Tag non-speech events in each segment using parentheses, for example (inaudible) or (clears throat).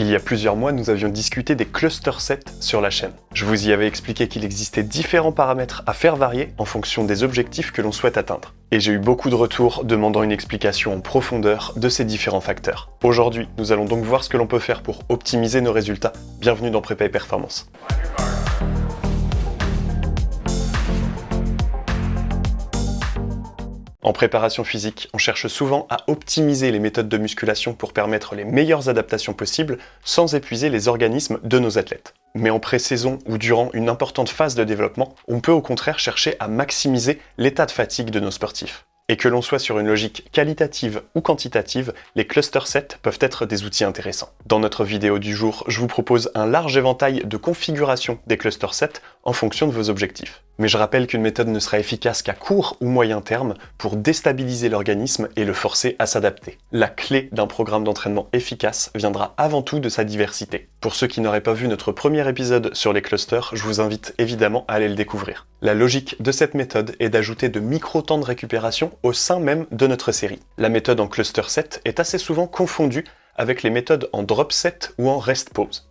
Il y a plusieurs mois, nous avions discuté des cluster sets sur la chaîne. Je vous y avais expliqué qu'il existait différents paramètres à faire varier en fonction des objectifs que l'on souhaite atteindre. Et j'ai eu beaucoup de retours demandant une explication en profondeur de ces différents facteurs. Aujourd'hui, nous allons donc voir ce que l'on peut faire pour optimiser nos résultats. Bienvenue dans Prépa et Performance. En préparation physique, on cherche souvent à optimiser les méthodes de musculation pour permettre les meilleures adaptations possibles sans épuiser les organismes de nos athlètes. Mais en pré-saison ou durant une importante phase de développement, on peut au contraire chercher à maximiser l'état de fatigue de nos sportifs. Et que l'on soit sur une logique qualitative ou quantitative, les cluster sets peuvent être des outils intéressants. Dans notre vidéo du jour, je vous propose un large éventail de configurations des cluster sets en fonction de vos objectifs. Mais je rappelle qu'une méthode ne sera efficace qu'à court ou moyen terme pour déstabiliser l'organisme et le forcer à s'adapter. La clé d'un programme d'entraînement efficace viendra avant tout de sa diversité. Pour ceux qui n'auraient pas vu notre premier épisode sur les clusters, je vous invite évidemment à aller le découvrir. La logique de cette méthode est d'ajouter de micro-temps de récupération au sein même de notre série. La méthode en cluster set est assez souvent confondue avec les méthodes en drop set ou en rest pause.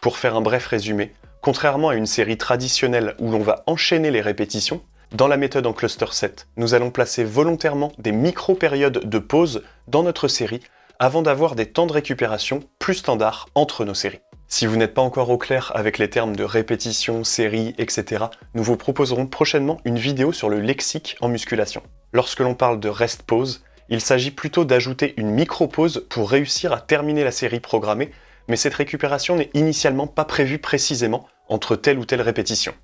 Pour faire un bref résumé, Contrairement à une série traditionnelle où l'on va enchaîner les répétitions, dans la méthode en cluster set, nous allons placer volontairement des micro-périodes de pause dans notre série avant d'avoir des temps de récupération plus standards entre nos séries. Si vous n'êtes pas encore au clair avec les termes de répétition, série, etc., nous vous proposerons prochainement une vidéo sur le lexique en musculation. Lorsque l'on parle de rest pause, il s'agit plutôt d'ajouter une micro-pause pour réussir à terminer la série programmée mais cette récupération n'est initialement pas prévue précisément entre telle ou telle répétition.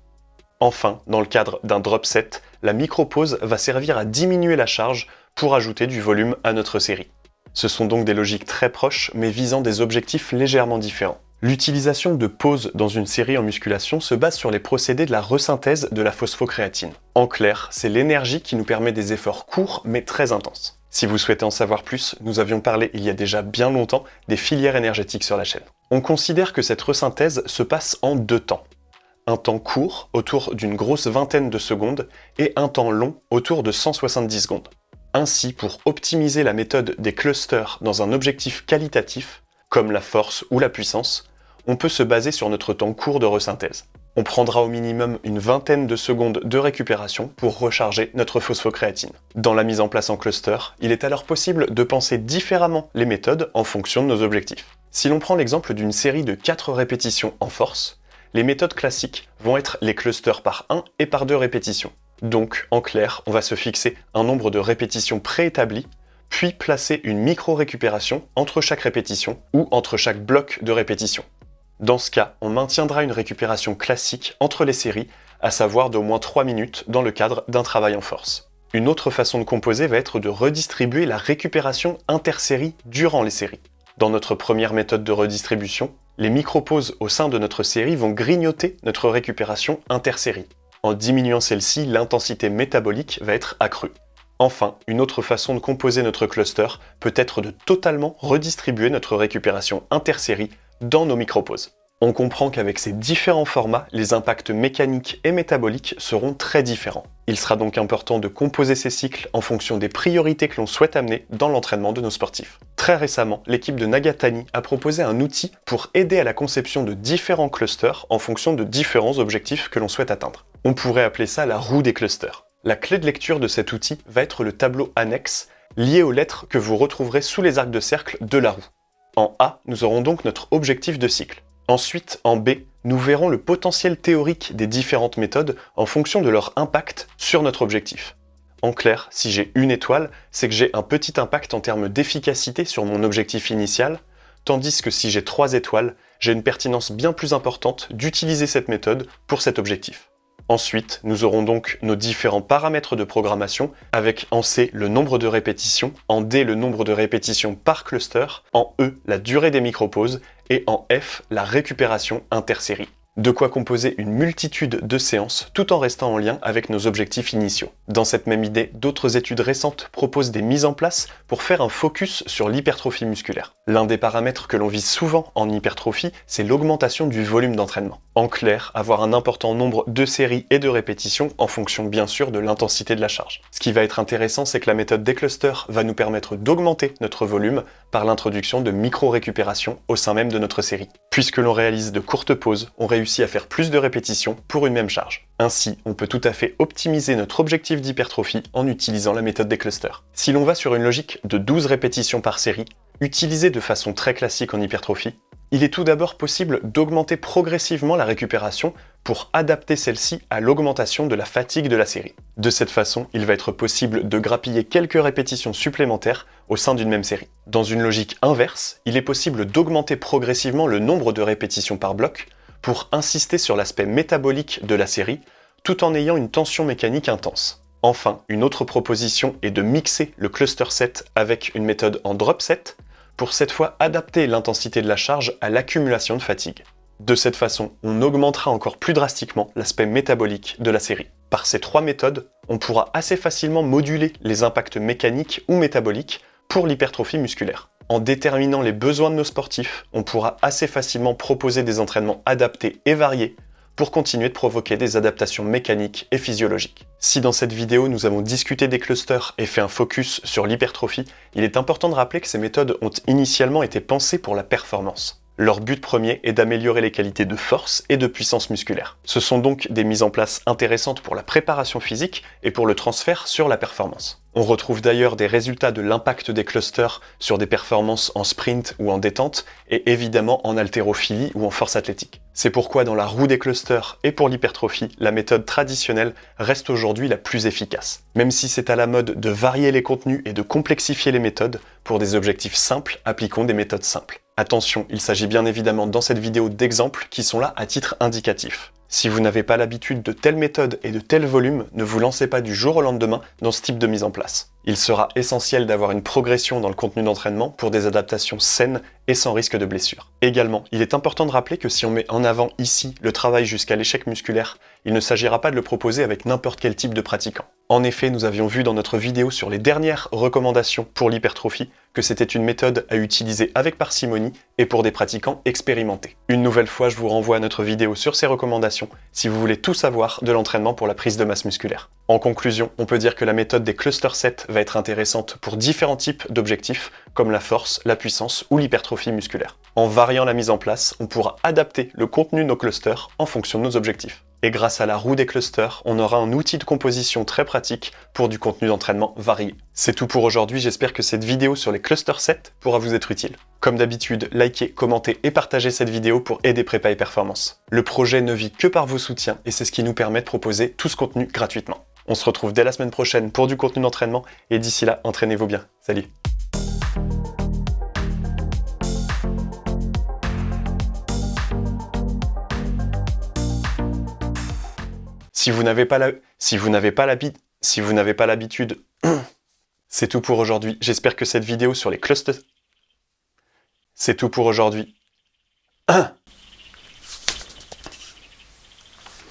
Enfin, dans le cadre d'un drop set, la micro-pause va servir à diminuer la charge pour ajouter du volume à notre série. Ce sont donc des logiques très proches, mais visant des objectifs légèrement différents. L'utilisation de pause dans une série en musculation se base sur les procédés de la resynthèse de la phosphocréatine. En clair, c'est l'énergie qui nous permet des efforts courts mais très intenses. Si vous souhaitez en savoir plus, nous avions parlé il y a déjà bien longtemps des filières énergétiques sur la chaîne. On considère que cette resynthèse se passe en deux temps. Un temps court, autour d'une grosse vingtaine de secondes, et un temps long, autour de 170 secondes. Ainsi, pour optimiser la méthode des clusters dans un objectif qualitatif, comme la force ou la puissance, on peut se baser sur notre temps court de resynthèse. On prendra au minimum une vingtaine de secondes de récupération pour recharger notre phosphocréatine. Dans la mise en place en cluster, il est alors possible de penser différemment les méthodes en fonction de nos objectifs. Si l'on prend l'exemple d'une série de 4 répétitions en force, les méthodes classiques vont être les clusters par 1 et par 2 répétitions. Donc, en clair, on va se fixer un nombre de répétitions préétabli, puis placer une micro-récupération entre chaque répétition ou entre chaque bloc de répétition. Dans ce cas, on maintiendra une récupération classique entre les séries, à savoir d'au moins 3 minutes dans le cadre d'un travail en force. Une autre façon de composer va être de redistribuer la récupération intersérie durant les séries. Dans notre première méthode de redistribution, les micro-pauses au sein de notre série vont grignoter notre récupération intersérie. En diminuant celle-ci, l'intensité métabolique va être accrue. Enfin, une autre façon de composer notre cluster peut être de totalement redistribuer notre récupération intersérie dans nos micropauses. On comprend qu'avec ces différents formats, les impacts mécaniques et métaboliques seront très différents. Il sera donc important de composer ces cycles en fonction des priorités que l'on souhaite amener dans l'entraînement de nos sportifs. Très récemment, l'équipe de Nagatani a proposé un outil pour aider à la conception de différents clusters en fonction de différents objectifs que l'on souhaite atteindre. On pourrait appeler ça la roue des clusters. La clé de lecture de cet outil va être le tableau annexe lié aux lettres que vous retrouverez sous les arcs de cercle de la roue. En A, nous aurons donc notre objectif de cycle. Ensuite, en B, nous verrons le potentiel théorique des différentes méthodes en fonction de leur impact sur notre objectif. En clair, si j'ai une étoile, c'est que j'ai un petit impact en termes d'efficacité sur mon objectif initial, tandis que si j'ai trois étoiles, j'ai une pertinence bien plus importante d'utiliser cette méthode pour cet objectif. Ensuite, nous aurons donc nos différents paramètres de programmation avec en C le nombre de répétitions, en D le nombre de répétitions par cluster, en E la durée des micropauses et en F la récupération intersérie. De quoi composer une multitude de séances tout en restant en lien avec nos objectifs initiaux. Dans cette même idée, d'autres études récentes proposent des mises en place pour faire un focus sur l'hypertrophie musculaire. L'un des paramètres que l'on vise souvent en hypertrophie, c'est l'augmentation du volume d'entraînement. En clair, avoir un important nombre de séries et de répétitions en fonction bien sûr de l'intensité de la charge. Ce qui va être intéressant, c'est que la méthode des clusters va nous permettre d'augmenter notre volume par l'introduction de micro-récupération au sein même de notre série. Puisque l'on réalise de courtes pauses, on réussit à faire plus de répétitions pour une même charge. Ainsi, on peut tout à fait optimiser notre objectif d'hypertrophie en utilisant la méthode des clusters. Si l'on va sur une logique de 12 répétitions par série, utilisée de façon très classique en hypertrophie, il est tout d'abord possible d'augmenter progressivement la récupération pour adapter celle-ci à l'augmentation de la fatigue de la série. De cette façon, il va être possible de grappiller quelques répétitions supplémentaires au sein d'une même série. Dans une logique inverse, il est possible d'augmenter progressivement le nombre de répétitions par bloc pour insister sur l'aspect métabolique de la série, tout en ayant une tension mécanique intense. Enfin, une autre proposition est de mixer le cluster set avec une méthode en drop set, pour cette fois adapter l'intensité de la charge à l'accumulation de fatigue. De cette façon, on augmentera encore plus drastiquement l'aspect métabolique de la série. Par ces trois méthodes, on pourra assez facilement moduler les impacts mécaniques ou métaboliques pour l'hypertrophie musculaire. En déterminant les besoins de nos sportifs, on pourra assez facilement proposer des entraînements adaptés et variés pour continuer de provoquer des adaptations mécaniques et physiologiques. Si dans cette vidéo nous avons discuté des clusters et fait un focus sur l'hypertrophie, il est important de rappeler que ces méthodes ont initialement été pensées pour la performance. Leur but premier est d'améliorer les qualités de force et de puissance musculaire. Ce sont donc des mises en place intéressantes pour la préparation physique et pour le transfert sur la performance. On retrouve d'ailleurs des résultats de l'impact des clusters sur des performances en sprint ou en détente, et évidemment en haltérophilie ou en force athlétique. C'est pourquoi dans la roue des clusters et pour l'hypertrophie, la méthode traditionnelle reste aujourd'hui la plus efficace. Même si c'est à la mode de varier les contenus et de complexifier les méthodes, pour des objectifs simples, appliquons des méthodes simples. Attention, il s'agit bien évidemment dans cette vidéo d'exemples qui sont là à titre indicatif. Si vous n'avez pas l'habitude de telle méthode et de tel volume, ne vous lancez pas du jour au lendemain dans ce type de mise en place. Il sera essentiel d'avoir une progression dans le contenu d'entraînement pour des adaptations saines et sans risque de blessure. Également, il est important de rappeler que si on met en avant ici le travail jusqu'à l'échec musculaire, il ne s'agira pas de le proposer avec n'importe quel type de pratiquant. En effet, nous avions vu dans notre vidéo sur les dernières recommandations pour l'hypertrophie que c'était une méthode à utiliser avec parcimonie et pour des pratiquants expérimentés. Une nouvelle fois, je vous renvoie à notre vidéo sur ces recommandations si vous voulez tout savoir de l'entraînement pour la prise de masse musculaire. En conclusion, on peut dire que la méthode des cluster sets va être intéressante pour différents types d'objectifs, comme la force, la puissance ou l'hypertrophie musculaire. En variant la mise en place, on pourra adapter le contenu de nos clusters en fonction de nos objectifs. Et grâce à la roue des clusters, on aura un outil de composition très pratique pour du contenu d'entraînement varié. C'est tout pour aujourd'hui, j'espère que cette vidéo sur les cluster sets pourra vous être utile. Comme d'habitude, likez, commentez et partagez cette vidéo pour aider Prépa et Performance. Le projet ne vit que par vos soutiens et c'est ce qui nous permet de proposer tout ce contenu gratuitement. On se retrouve dès la semaine prochaine pour du contenu d'entraînement et d'ici là, entraînez-vous bien. Salut Si vous n'avez pas l'habitude... Si vous n'avez pas l'habitude... (clears throat) C'est tout pour aujourd'hui. J'espère que cette vidéo sur les clusters... C'est tout pour aujourd'hui. (clears throat)